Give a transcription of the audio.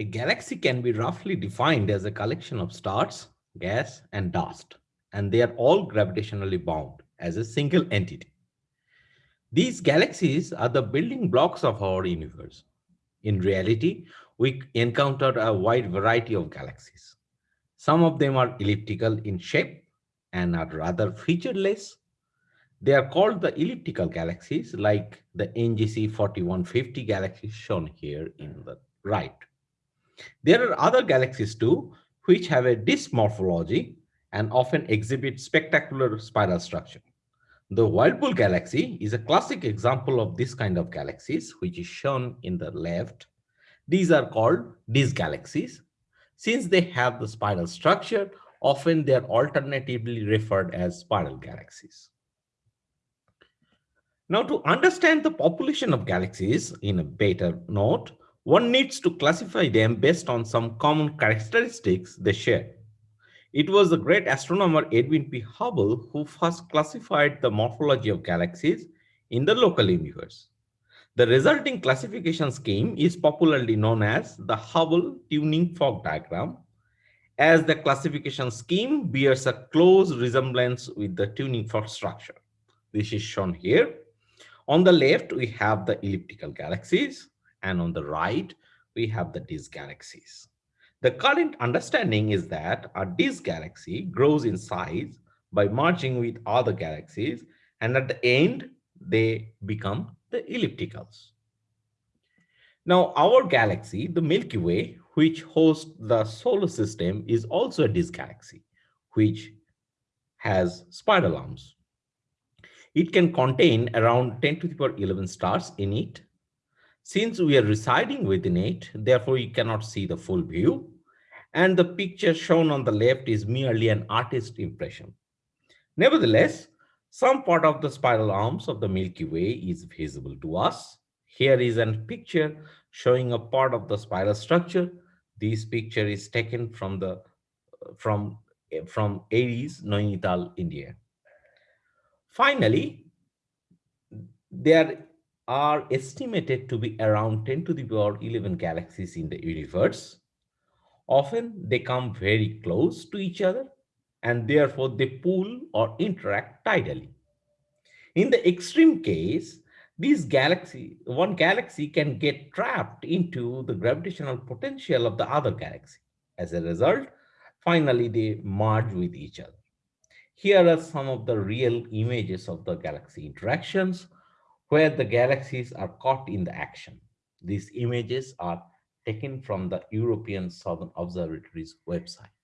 A galaxy can be roughly defined as a collection of stars, gas, and dust, and they are all gravitationally bound as a single entity. These galaxies are the building blocks of our universe. In reality, we encounter a wide variety of galaxies. Some of them are elliptical in shape and are rather featureless. They are called the elliptical galaxies like the NGC 4150 galaxy shown here in the right. There are other galaxies too, which have a disk morphology and often exhibit spectacular spiral structure. The Whirlpool galaxy is a classic example of this kind of galaxies, which is shown in the left. These are called disk galaxies. Since they have the spiral structure, often they are alternatively referred as spiral galaxies. Now, to understand the population of galaxies in a better note, one needs to classify them based on some common characteristics they share. It was the great astronomer Edwin P. Hubble who first classified the morphology of galaxies in the local universe. The resulting classification scheme is popularly known as the Hubble tuning fork diagram, as the classification scheme bears a close resemblance with the tuning fork structure. This is shown here. On the left, we have the elliptical galaxies and on the right, we have the disk galaxies. The current understanding is that a disk galaxy grows in size by merging with other galaxies, and at the end, they become the ellipticals. Now, our galaxy, the Milky Way, which hosts the solar system, is also a disk galaxy, which has spiral arms. It can contain around 10 to the power 11 stars in it since we are residing within it, therefore you cannot see the full view. And the picture shown on the left is merely an artist impression. Nevertheless, some part of the spiral arms of the Milky Way is visible to us. Here is a picture showing a part of the spiral structure. This picture is taken from the from from Aries, Nainital, India. Finally, there are estimated to be around 10 to the power 11 galaxies in the universe. Often they come very close to each other and therefore they pull or interact tidally. In the extreme case, these galaxy, one galaxy can get trapped into the gravitational potential of the other galaxy. As a result, finally they merge with each other. Here are some of the real images of the galaxy interactions where the galaxies are caught in the action. These images are taken from the European Southern Observatory's website.